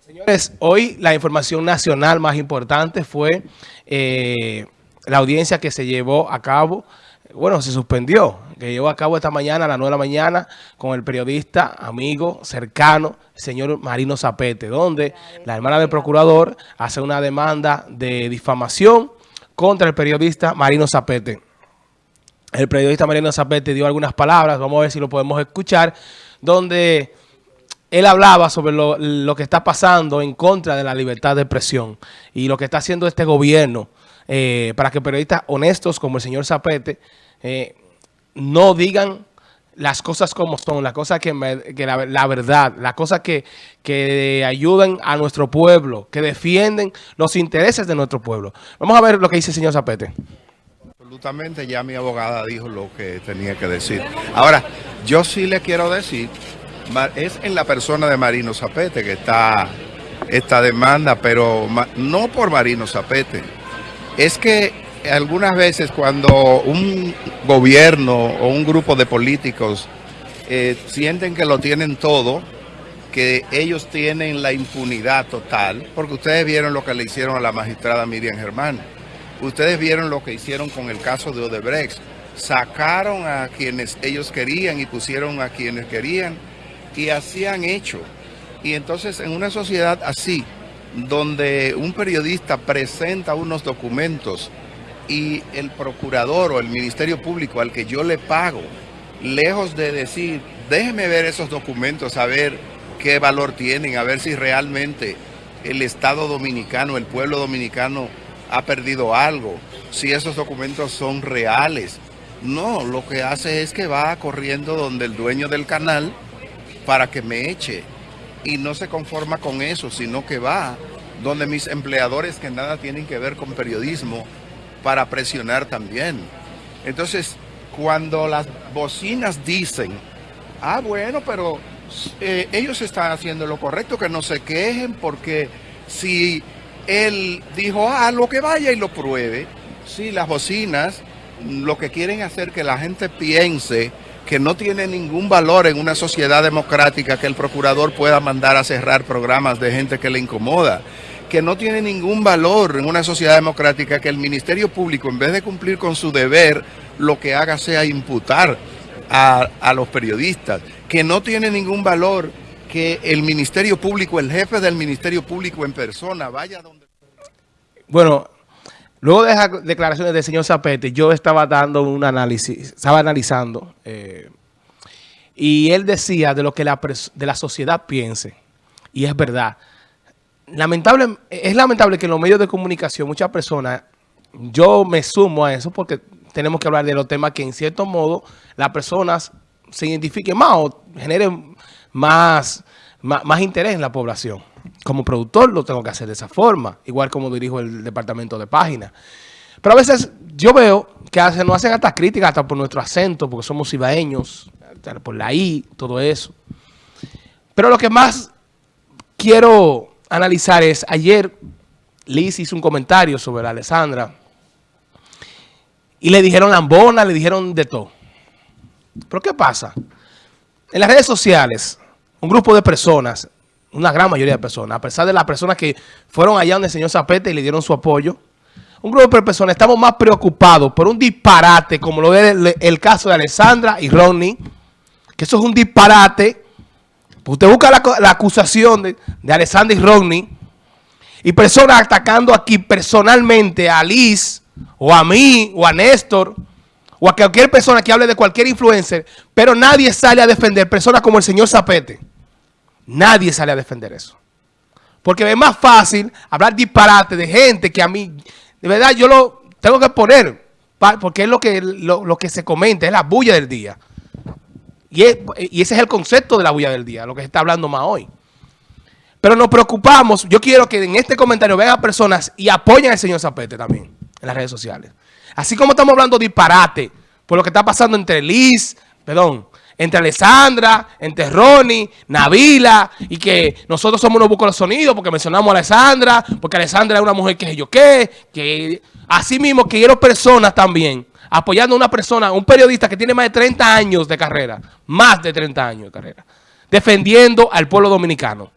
Señores, hoy la información nacional más importante fue eh, la audiencia que se llevó a cabo, bueno, se suspendió, que llevó a cabo esta mañana a las 9 de la mañana con el periodista, amigo, cercano, señor Marino Zapete, donde la hermana del procurador hace una demanda de difamación contra el periodista Marino Zapete. El periodista Marino Zapete dio algunas palabras, vamos a ver si lo podemos escuchar, donde él hablaba sobre lo, que está pasando en contra de la libertad de expresión y lo que está haciendo este gobierno eh, para que periodistas honestos como el señor Zapete eh, no digan las cosas como son, las cosas que, la, verdad, las cosas que, que ayudan a nuestro pueblo, que defienden los intereses de nuestro pueblo. Vamos a ver lo que dice el señor Zapete. Absolutamente, ya mi abogada dijo lo que tenía que decir. Ahora, yo sí le quiero decir es en la persona de Marino Zapete que está esta demanda, pero no por Marino Zapete. Es que algunas veces cuando un gobierno o un grupo de políticos eh, sienten que lo tienen todo, que ellos tienen la impunidad total, porque ustedes vieron lo que le hicieron a la magistrada Miriam Germán. Ustedes vieron lo que hicieron con el caso de Odebrecht. Sacaron a quienes ellos querían y pusieron a quienes querían y así han hecho. Y entonces en una sociedad así, donde un periodista presenta unos documentos y el procurador o el Ministerio Público al que yo le pago, lejos de decir, déjeme ver esos documentos, a ver qué valor tienen, a ver si realmente el Estado Dominicano, el pueblo dominicano ha perdido algo, si esos documentos son reales. No, lo que hace es que va corriendo donde el dueño del canal para que me eche. Y no se conforma con eso, sino que va donde mis empleadores que nada tienen que ver con periodismo para presionar también. Entonces, cuando las bocinas dicen, ah, bueno, pero eh, ellos están haciendo lo correcto, que no se quejen, porque si él dijo, ah, lo que vaya y lo pruebe, sí, las bocinas lo que quieren hacer que la gente piense que no tiene ningún valor en una sociedad democrática que el procurador pueda mandar a cerrar programas de gente que le incomoda, que no tiene ningún valor en una sociedad democrática que el Ministerio Público, en vez de cumplir con su deber, lo que haga sea imputar a, a los periodistas, que no tiene ningún valor que el Ministerio Público, el jefe del Ministerio Público en persona, vaya donde... Bueno, Luego de esas declaraciones del señor Zapete, yo estaba dando un análisis, estaba analizando, eh, y él decía de lo que la, de la sociedad piense, y es verdad. Lamentable, es lamentable que en los medios de comunicación muchas personas, yo me sumo a eso porque tenemos que hablar de los temas que en cierto modo las personas se identifiquen más o generen más, más interés en la población como productor lo tengo que hacer de esa forma, igual como dirijo el departamento de páginas. Pero a veces yo veo que hacen, nos hacen hasta críticas hasta por nuestro acento, porque somos ibaeños, por la I, todo eso. Pero lo que más quiero analizar es, ayer Liz hizo un comentario sobre la Alessandra y le dijeron lambona, le dijeron de todo. ¿Pero qué pasa? En las redes sociales, un grupo de personas una gran mayoría de personas, a pesar de las personas que fueron allá donde el señor Zapete y le dieron su apoyo, un grupo de personas estamos más preocupados por un disparate como lo es el, caso de Alessandra y Ronnie, que eso es un disparate. Usted busca la, acusación de, de, Alessandra y Ronnie y personas atacando aquí personalmente a Liz o a mí o a Néstor o a cualquier persona que hable de cualquier influencer, pero nadie sale a defender personas como el señor Zapete. Nadie sale a defender eso. Porque es más fácil hablar disparate de gente que a mí, de verdad, yo lo tengo que poner, porque es lo que, lo, que se comenta, es la bulla del día. Y, y ese es el concepto de la bulla del día, lo que se está hablando más hoy. Pero nos preocupamos, yo quiero que en este comentario vean personas y apoyen al señor Zapete también en las redes sociales. Así como estamos hablando disparate por lo que está pasando entre Liz, perdón, entre Alessandra, entre Ronnie, Navila, y que nosotros somos unos bucos de sonido porque mencionamos a Alessandra, porque Alessandra es una mujer que yo qué, que así mismo quiero personas también, apoyando a una persona, un periodista que tiene más de 30 años de carrera, más de 30 años de carrera, defendiendo al pueblo dominicano.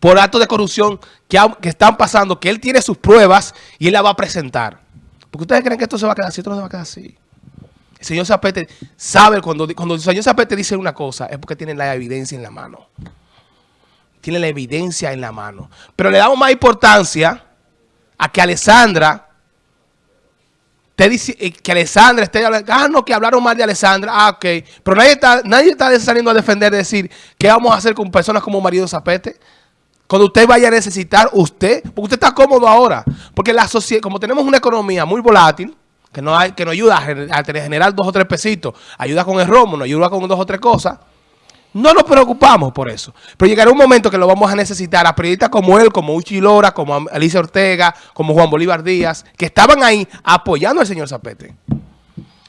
por actos de corrupción que, están pasando, que él tiene sus pruebas y él la va a presentar. Porque ustedes creen que esto se va a quedar así, esto no se va a quedar así. Señor Zapete sabe, cuando, cuando el señor Zapete dice una cosa, es porque tiene la evidencia en la mano. Tiene la evidencia en la mano. Pero le damos más importancia a que Alessandra te dice eh, que Alessandra esté hablando, ah, no, que hablaron mal de Alessandra, ah, ok. Pero nadie está, nadie está saliendo a defender, decir, ¿qué vamos a hacer con personas como Marido Zapete? Cuando usted vaya a necesitar, usted, porque usted está cómodo ahora, porque la sociedad, como tenemos una economía muy volátil, que no, hay, que no ayuda a, generar dos o tres pesitos, ayuda con el romo, nos ayuda con dos o tres cosas, no nos preocupamos por eso. Pero llegará un momento que lo vamos a necesitar a periodistas como él, como Uchi Lora, como Alicia Ortega, como Juan Bolívar Díaz, que estaban ahí apoyando al señor Zapete.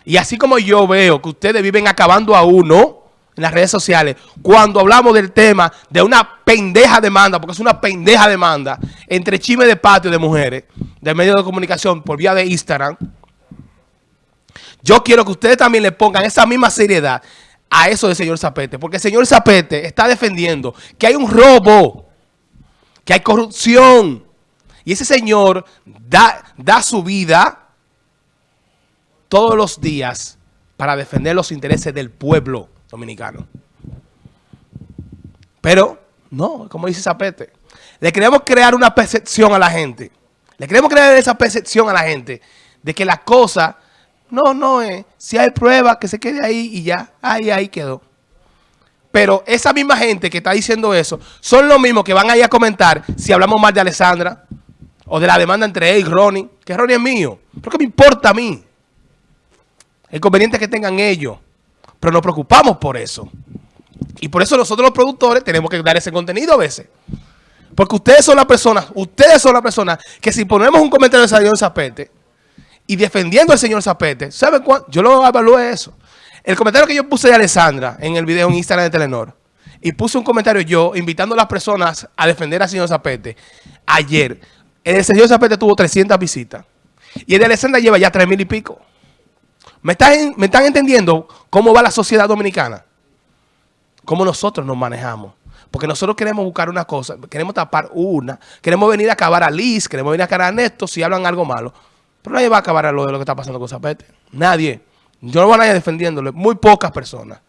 Y así como yo veo que ustedes viven acabando a uno en las redes sociales, cuando hablamos del tema de una pendeja demanda, porque es una pendeja demanda, entre chisme de patio de mujeres, de medios de comunicación por vía de Instagram, yo quiero que ustedes también le pongan esa misma seriedad a eso del señor Zapete. Porque el señor Zapete está defendiendo que hay un robo, que hay corrupción. Y ese señor da, da su vida todos los días para defender los intereses del pueblo dominicano. Pero, no, como dice Zapete, le queremos crear una percepción a la gente. Le queremos crear esa percepción a la gente de que la cosa no, no. Eh. Si hay pruebas, que se quede ahí y ya. Ahí, ahí quedó. Pero esa misma gente que está diciendo eso son los mismos que van ahí a comentar si hablamos mal de Alessandra o de la demanda entre él y Ronnie. Que Ronnie es mío. ¿Por qué me importa a mí? El conveniente que tengan ellos. Pero nos preocupamos por eso. Y por eso nosotros los productores tenemos que dar ese contenido a veces. Porque ustedes son las personas, ustedes son las personas que si ponemos un comentario de en Zapete, y defendiendo al señor Zapete, ¿sabe cuánto? Yo lo evalué eso. El comentario que yo puse de Alessandra en el video en Instagram de Telenor, y puse un comentario yo invitando a las personas a defender al señor Zapete, ayer, el señor Zapete tuvo 300 visitas, y el de Alessandra lleva ya 3 mil y pico. ¿Me están, ¿Me están entendiendo cómo va la sociedad dominicana? Cómo nosotros nos manejamos. Porque nosotros queremos buscar una cosa, queremos tapar una, queremos venir a acabar a Liz, queremos venir a acabar a Néstor si hablan algo malo. Pero nadie va a acabar a lo de lo que está pasando con Zapete. Nadie. Yo no voy a nadie defendiéndole. Muy pocas personas.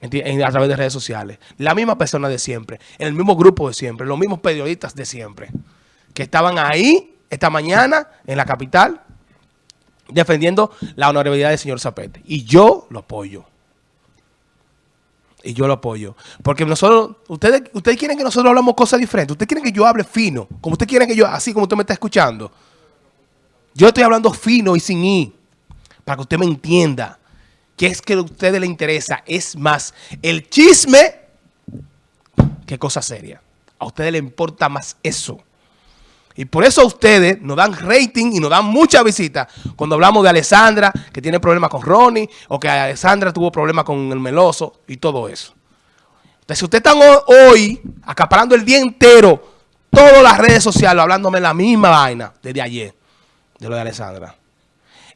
a través de redes sociales. La misma persona de siempre. En el mismo grupo de siempre. Los mismos periodistas de siempre. Que estaban ahí esta mañana en la capital defendiendo la honorabilidad del señor Zapete. Y yo lo apoyo. Y yo lo apoyo. Porque nosotros, ustedes, ustedes quieren que nosotros hablamos cosas diferentes. Ustedes quieren que yo hable fino. Como ustedes quieren que yo, así como usted me está escuchando. Yo estoy hablando fino y sin I, para que usted me entienda. Que es que a ustedes le interesa. Es más el chisme que cosa seria. A ustedes les importa más eso. Y por eso ustedes nos dan rating y nos dan mucha visita cuando hablamos de Alessandra, que tiene problemas con Ronnie, o que Alessandra tuvo problemas con el Meloso y todo eso. Entonces, si ustedes están hoy acaparando el día entero todas las redes sociales, hablándome la misma vaina desde ayer de lo de Alessandra.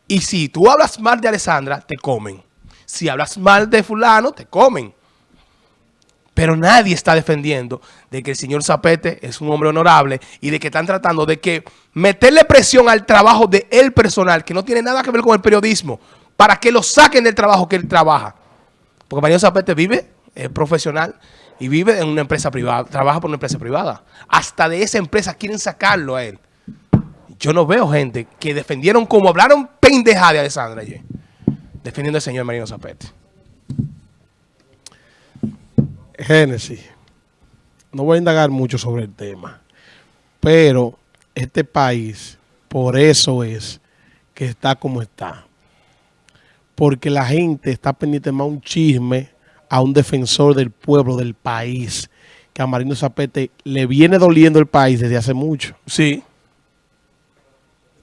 Y si tú hablas mal de Alessandra, te comen. Si hablas mal de fulano, te comen. Pero nadie está defendiendo de que el señor Zapete es un hombre honorable y de que están tratando de que meterle presión al trabajo de él personal, que no tiene nada que ver con el periodismo, para que lo saquen del trabajo que él trabaja. Porque Mario Zapete vive, es profesional y vive en una empresa privada, trabaja por una empresa privada. Hasta de esa empresa quieren sacarlo a él. Yo no veo gente que defendieron como hablaron pendeja de Alessandra ayer, defendiendo al señor Marino Zapete. Génesis, no voy a indagar mucho sobre el tema, pero este país, por eso es que está como está. Porque la gente está pendiente más a un chisme, a un defensor del pueblo, del país, que a Marino Zapete le viene doliendo el país desde hace mucho. Sí.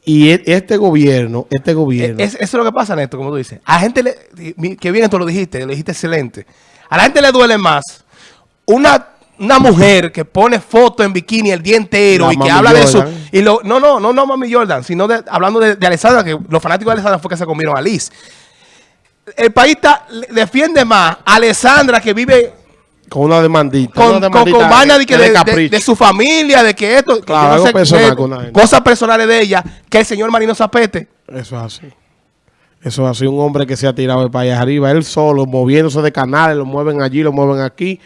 Y e, este gobierno, este gobierno... eso es lo que pasa, Néstor, como tú dices. A la gente, le, que bien tú lo dijiste, lo dijiste excelente. A la gente le duele más una, una mujer que pone foto en bikini el día entero y que habla de eso. Y lo, no, no, no, no Mami Jordan, sino de, hablando de, de Alessandra, que los fanáticos de Alessandra fue que se comieron a Liz. El país defiende más a Alessandra que vive Con una demandita. con, una con, demandita con vaina de, que de su familia, de que esto, Claro, no personal que- con gente. cosas personales de ella, que el señor Marino Zapete, Eso es así. Eso es así. Un hombre que se ha tirado de país arriba. Él solo, moviéndose de canales, lo mueven allí, lo mueven aquí,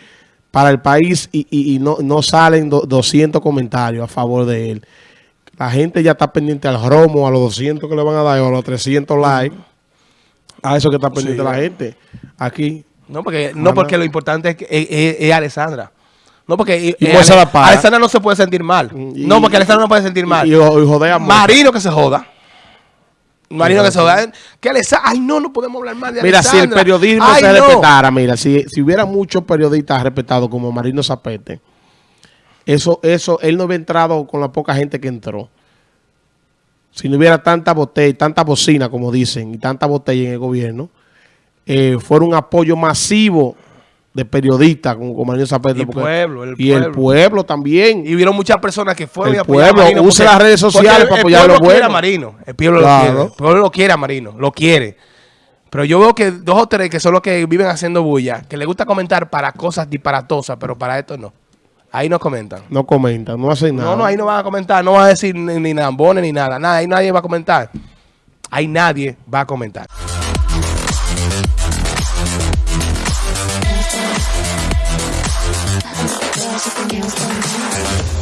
para el país y, y- y no, no salen do- 200 comentarios a favor de él. La gente ya está pendiente al romo, a los 200 que le van a dar, o a los 300 likes. A eso que está pendiente Sí. la gente. Aquí. No porque no porque lo importante es, que, es, es- es Alessandra. No porque Y eh, pues se Ale- la paga. Alessandra no se puede sentir mal. Y- no, porque Alessandra no puede sentir mal. Y, y, y jodea. Marino que se joda. Marino que se joda. Que Alessandra, ay no, no podemos hablar más de Mira, si el Alessandra. periodismo Ay, se no. respetara, mira, si, si hubiera muchos periodistas respetados como Marino Zapete, eso, eso, él no hubiera entrado con la poca gente que entró. Si no hubiera tanta botella, tanta bocina, como dicen, y tanta botella en el gobierno, eh, fuera un apoyo masivo de periodistas como, Marino Zapete. Y pueblo, el y el pueblo. pueblo también. Y vieron muchas personas que fueron El y apoyaron pueblo a Marino. use porque- las redes sociales porque para apoyar a El lo pueblo quiere a bueno. Marino. El pueblo Claro. lo quiere. El pueblo lo quiere a Marino. Lo quiere. Pero yo veo que dos o tres que son los que viven haciendo bulla, que les gusta comentar para cosas disparatosas, pero para esto no. Ahí no comentan. No comentan, no hacen nada. No, no, ahí no van a comentar. No van a decir ni, ni lambones ni nada. Nada, ahí nadie va a comentar. Ahí nadie va a comentar. music and music.